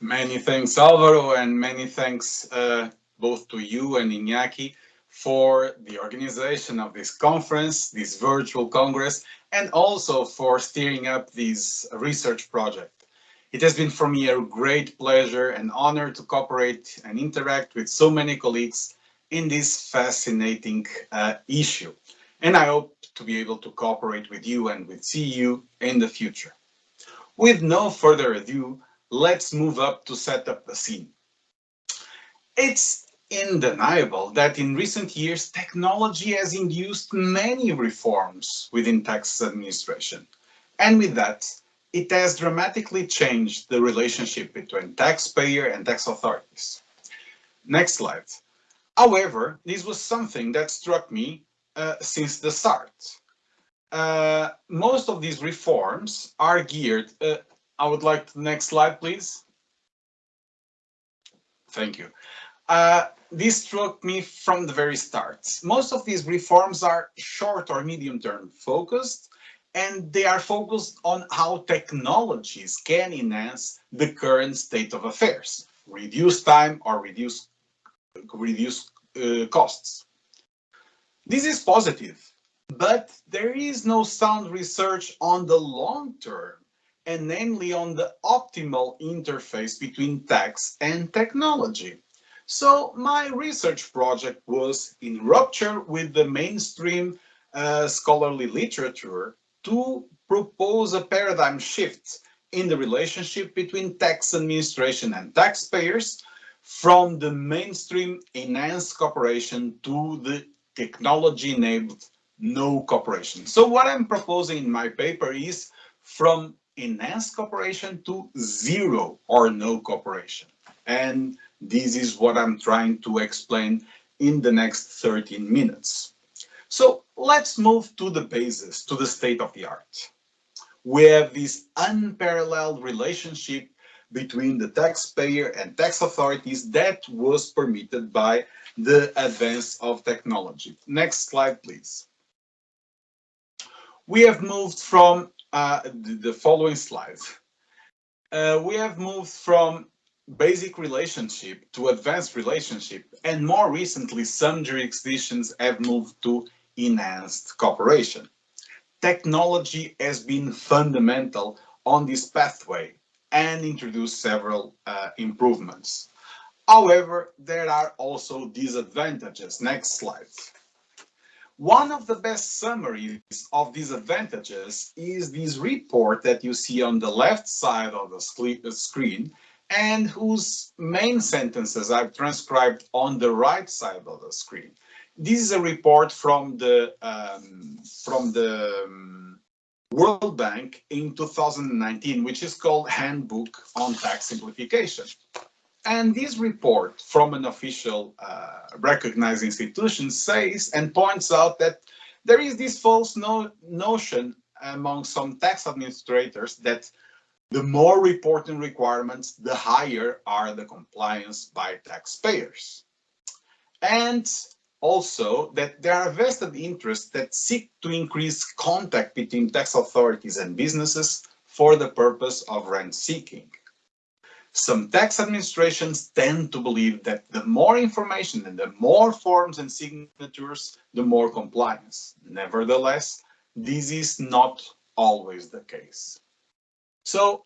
Many thanks, Alvaro, and many thanks uh, both to you and Iñaki for the organization of this conference, this virtual congress, and also for steering up this research project. It has been for me a great pleasure and honor to cooperate and interact with so many colleagues in this fascinating uh, issue. And I hope to be able to cooperate with you and with CEU in the future. With no further ado, let's move up to set up the scene. It's undeniable that in recent years, technology has induced many reforms within tax administration. And with that, it has dramatically changed the relationship between taxpayer and tax authorities. Next slide. However, this was something that struck me uh, since the start. Uh, most of these reforms are geared, uh, I would like the next slide, please. Thank you. Uh, this struck me from the very start. Most of these reforms are short or medium term focused, and they are focused on how technologies can enhance the current state of affairs, reduce time or reduce, reduce uh, costs. This is positive, but there is no sound research on the long term, and namely on the optimal interface between tax and technology. So my research project was in rupture with the mainstream uh, scholarly literature to propose a paradigm shift in the relationship between tax administration and taxpayers from the mainstream enhanced cooperation to the technology-enabled no cooperation. So what I'm proposing in my paper is from enhanced cooperation to zero or no cooperation. And this is what I'm trying to explain in the next 13 minutes. So let's move to the basis, to the state of the art. We have this unparalleled relationship between the taxpayer and tax authorities that was permitted by the advance of technology. Next slide, please. We have moved from uh, the, following slides. Uh, we have moved from basic relationship to advanced relationship, and more recently, some jurisdictions have moved to enhanced cooperation. Technology has been fundamental on this pathway and introduced several uh, improvements. However, there are also disadvantages. Next slide. One of the best summaries of these advantages is this report that you see on the left side of the screen and whose main sentences I've transcribed on the right side of the screen. This is a report from the um, from the um, World Bank in 2019, which is called Handbook on Tax Simplification. And this report from an official uh, recognized institution says and points out that there is this false no notion among some tax administrators that the more reporting requirements, the higher are the compliance by taxpayers. And also that there are vested interests that seek to increase contact between tax authorities and businesses for the purpose of rent seeking. Some tax administrations tend to believe that the more information and the more forms and signatures, the more compliance. Nevertheless, this is not always the case. So,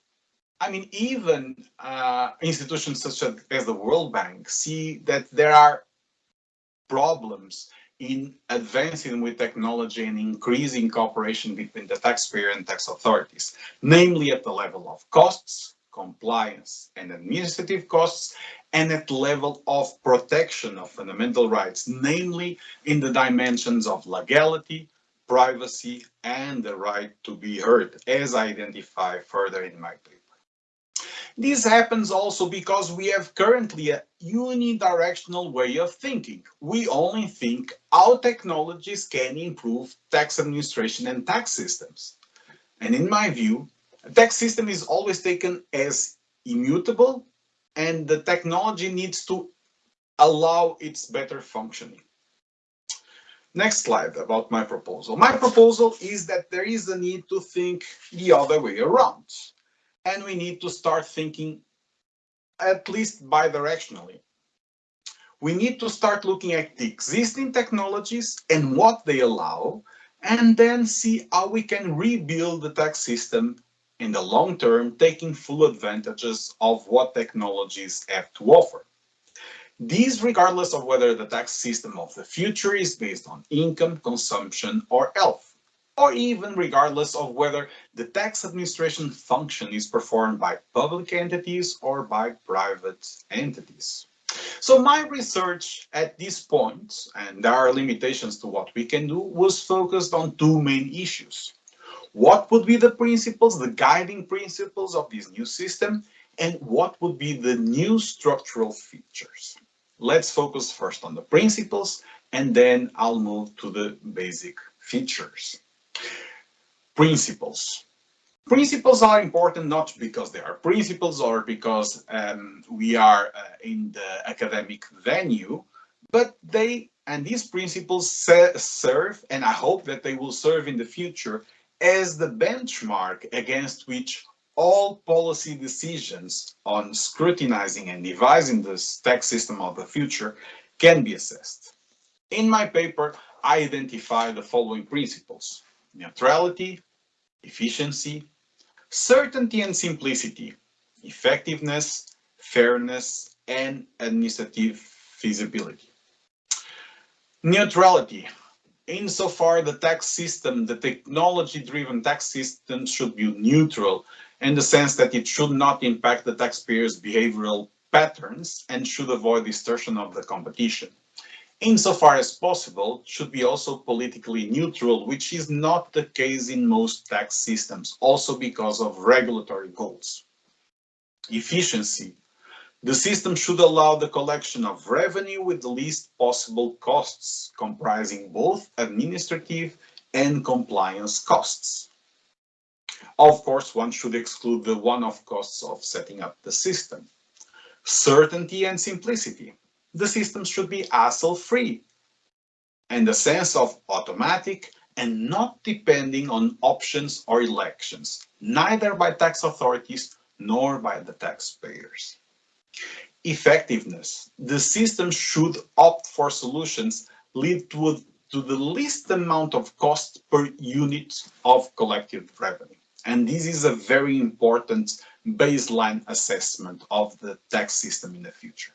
I mean, even uh, institutions such as the World Bank see that there are problems in advancing with technology and increasing cooperation between the taxpayer and tax authorities, namely at the level of costs, compliance and administrative costs, and at level of protection of fundamental rights, namely in the dimensions of legality, privacy, and the right to be heard, as I identify further in my paper. This happens also because we have currently a unidirectional way of thinking. We only think how technologies can improve tax administration and tax systems. And in my view, tax system is always taken as immutable and the technology needs to allow its better functioning. Next slide about my proposal. My proposal is that there is a need to think the other way around and we need to start thinking at least bidirectionally. We need to start looking at the existing technologies and what they allow, and then see how we can rebuild the tax system in the long term, taking full advantages of what technologies have to offer. These regardless of whether the tax system of the future is based on income, consumption, or health, or even regardless of whether the tax administration function is performed by public entities or by private entities. So my research at this point, and there are limitations to what we can do, was focused on two main issues. What would be the principles, the guiding principles of this new system, and what would be the new structural features? Let's focus first on the principles, and then I'll move to the basic features. Principles. Principles are important not because they are principles or because um, we are uh, in the academic venue, but they and these principles serve, and I hope that they will serve in the future as the benchmark against which all policy decisions on scrutinizing and devising this tax system of the future can be assessed. In my paper, I identify the following principles. Neutrality, efficiency, certainty and simplicity, effectiveness, fairness, and administrative feasibility. Neutrality. Insofar the tax system, the technology-driven tax system should be neutral in the sense that it should not impact the taxpayer's behavioral patterns and should avoid distortion of the competition insofar as possible, should be also politically neutral, which is not the case in most tax systems, also because of regulatory goals. Efficiency. The system should allow the collection of revenue with the least possible costs, comprising both administrative and compliance costs. Of course, one should exclude the one-off costs of setting up the system. Certainty and simplicity the system should be hassle-free and the sense of automatic and not depending on options or elections, neither by tax authorities nor by the taxpayers. Effectiveness. The system should opt for solutions lead to, to the least amount of cost per unit of collected revenue. And this is a very important baseline assessment of the tax system in the future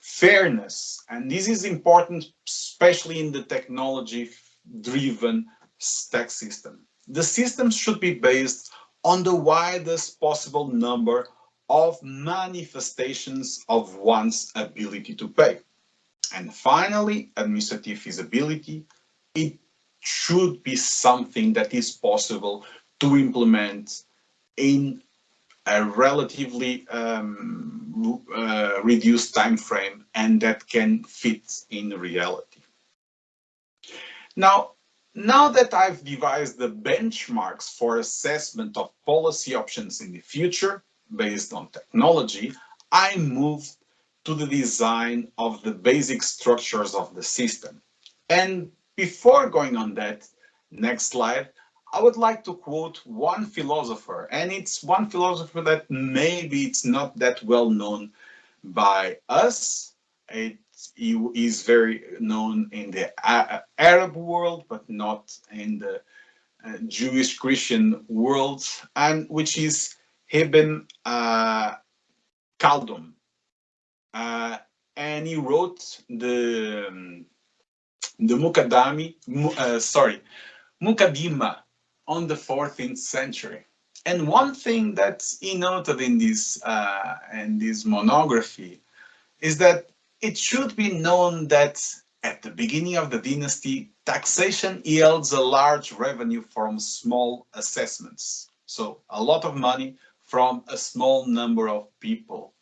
fairness. And this is important, especially in the technology-driven tax system. The system should be based on the widest possible number of manifestations of one's ability to pay. And finally, administrative feasibility. It should be something that is possible to implement in a relatively um, uh, reduced time frame and that can fit in reality. Now, now that I've devised the benchmarks for assessment of policy options in the future based on technology, I move to the design of the basic structures of the system. And before going on that, next slide, I would like to quote one philosopher, and it's one philosopher that maybe it's not that well known by us. It is very known in the Arab world, but not in the uh, Jewish Christian world, and which is Ibn uh, Khaldun. Uh, and he wrote the um, the Mukaddami, uh, sorry, Mukaddima on the 14th century. And one thing that he noted in this, uh, in this monography is that it should be known that at the beginning of the dynasty, taxation yields a large revenue from small assessments. So a lot of money from a small number of people.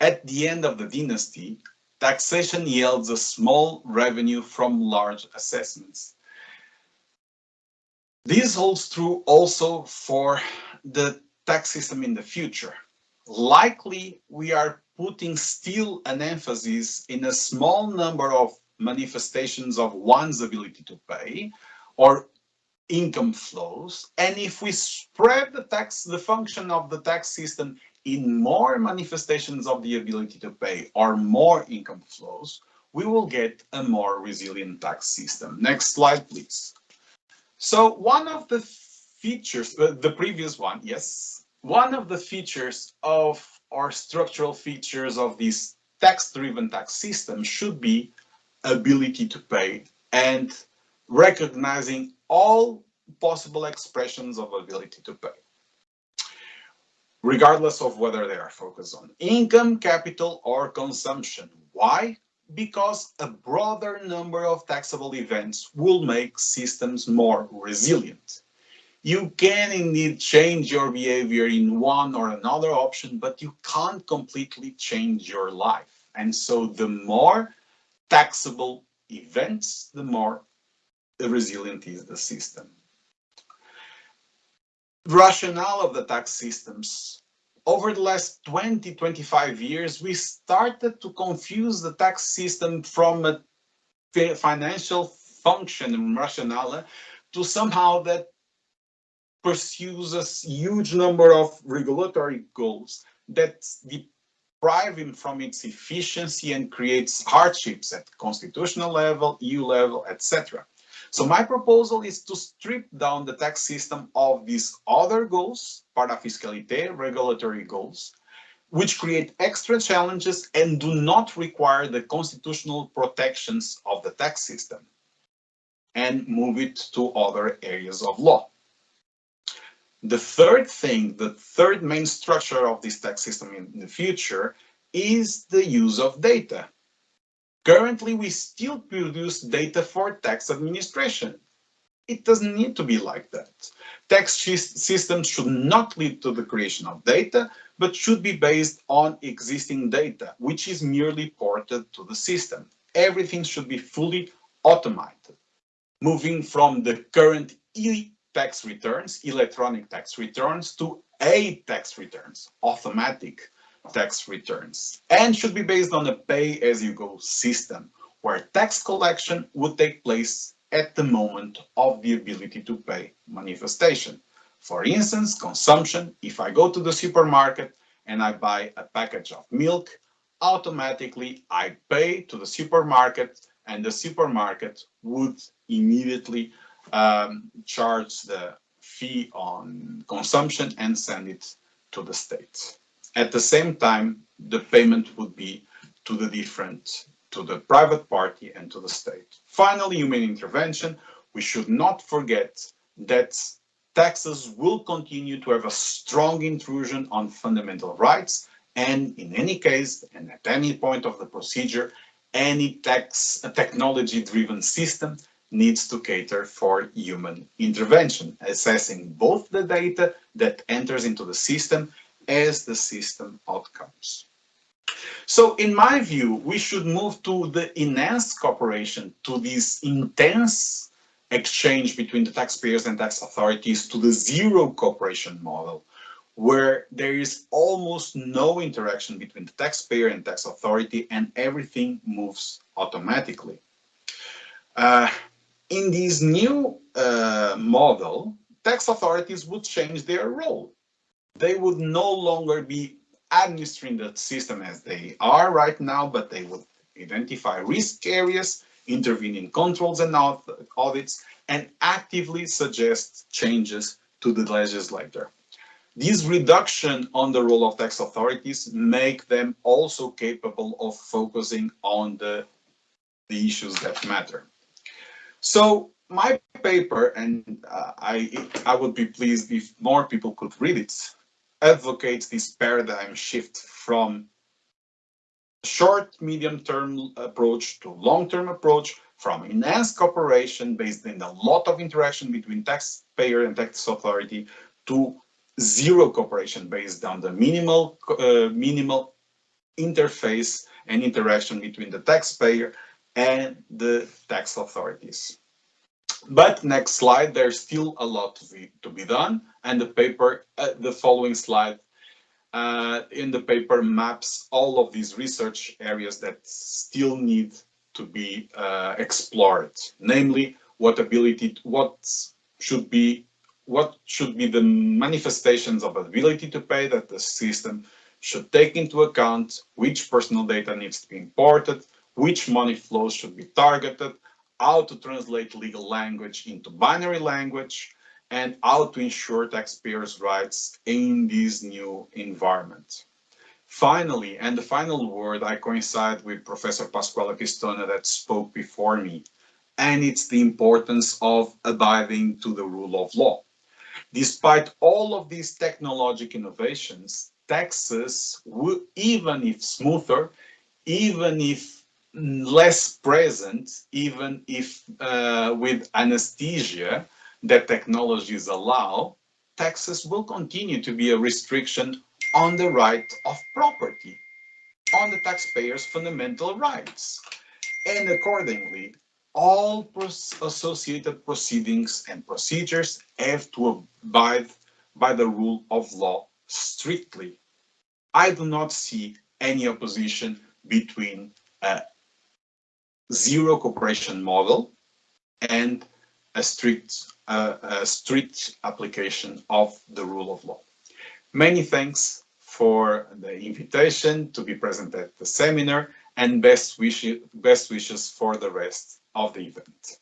At the end of the dynasty, taxation yields a small revenue from large assessments. This holds true also for the tax system in the future. Likely, we are putting still an emphasis in a small number of manifestations of one's ability to pay or income flows. And if we spread the tax, the function of the tax system in more manifestations of the ability to pay or more income flows, we will get a more resilient tax system. Next slide, please. So one of the features, the previous one, yes, one of the features of our structural features of this tax-driven tax system should be ability to pay and recognizing all possible expressions of ability to pay regardless of whether they are focused on income, capital, or consumption. Why? Because a broader number of taxable events will make systems more resilient. You can indeed change your behavior in one or another option, but you can't completely change your life. And so the more taxable events, the more resilient is the system rationale of the tax systems. Over the last 20, 25 years, we started to confuse the tax system from a financial function and rationale to somehow that pursues a huge number of regulatory goals that deprive him from its efficiency and creates hardships at constitutional level, EU level, etc. So my proposal is to strip down the tax system of these other goals, parafiscalité, regulatory goals, which create extra challenges and do not require the constitutional protections of the tax system, and move it to other areas of law. The third thing, the third main structure of this tax system in the future is the use of data. Currently, we still produce data for tax administration. It doesn't need to be like that. Tax systems should not lead to the creation of data, but should be based on existing data, which is merely ported to the system. Everything should be fully automated, moving from the current e-tax returns, electronic tax returns, to a-tax returns, automatic tax returns and should be based on a pay-as-you-go system where tax collection would take place at the moment of the ability to pay manifestation. For instance, consumption, if I go to the supermarket and I buy a package of milk, automatically I pay to the supermarket and the supermarket would immediately um, charge the fee on consumption and send it to the state. At the same time, the payment would be to the different, to the private party and to the state. Finally, human intervention. We should not forget that taxes will continue to have a strong intrusion on fundamental rights and in any case and at any point of the procedure any tax technology driven system needs to cater for human intervention assessing both the data that enters into the system as the system outcomes. So in my view, we should move to the enhanced cooperation, to this intense exchange between the taxpayers and tax authorities, to the zero cooperation model, where there is almost no interaction between the taxpayer and tax authority and everything moves automatically. Uh, in this new uh, model, tax authorities would change their role they would no longer be administering the system as they are right now, but they would identify risk areas, intervene in controls and audits, and actively suggest changes to the legislator. This reduction on the role of tax authorities make them also capable of focusing on the, the issues that matter. So my paper, and uh, I, I would be pleased if more people could read it, advocates this paradigm shift from short, medium-term approach to long-term approach, from enhanced cooperation based in a lot of interaction between taxpayer and tax authority to zero cooperation based on the minimal uh, minimal interface and interaction between the taxpayer and the tax authorities. But next slide, there's still a lot to be, to be done. And the paper, uh, the following slide, uh, in the paper maps all of these research areas that still need to be uh, explored. Namely, what ability, what should be what should be the manifestations of ability to pay that the system should take into account, which personal data needs to be imported, which money flows should be targeted, how to translate legal language into binary language, and how to ensure taxpayers' rights in this new environment. Finally, and the final word, I coincide with Professor Pasquale Pistone that spoke before me, and it's the importance of abiding to the rule of law. Despite all of these technological innovations, taxes, even if smoother, even if less present, even if uh, with anesthesia that technologies allow, taxes will continue to be a restriction on the right of property, on the taxpayer's fundamental rights. And accordingly, all associated proceedings and procedures have to abide by the rule of law strictly. I do not see any opposition between a zero cooperation model and a strict, uh, a strict application of the rule of law. Many thanks for the invitation to be present at the seminar and best, wish, best wishes for the rest of the event.